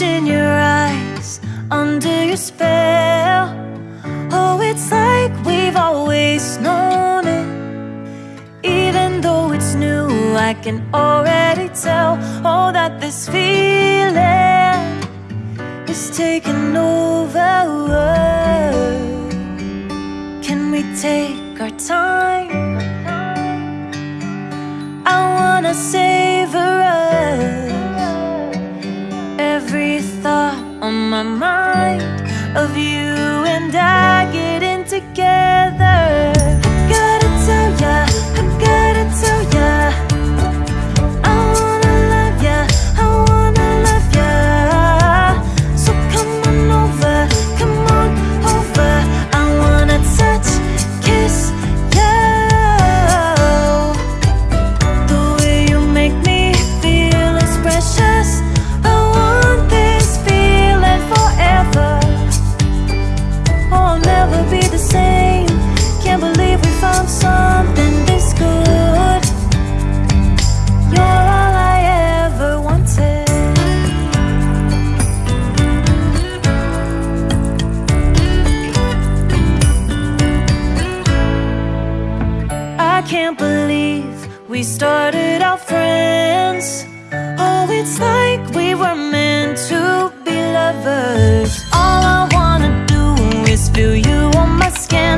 in your eyes Under your spell. Oh, it's like we've always known it. Even though it's new I can already tell Oh, that this feeling Is taking over. you and I we started out friends. Oh, it's like we were meant to be lovers. All I wanna do is feel you on my skin.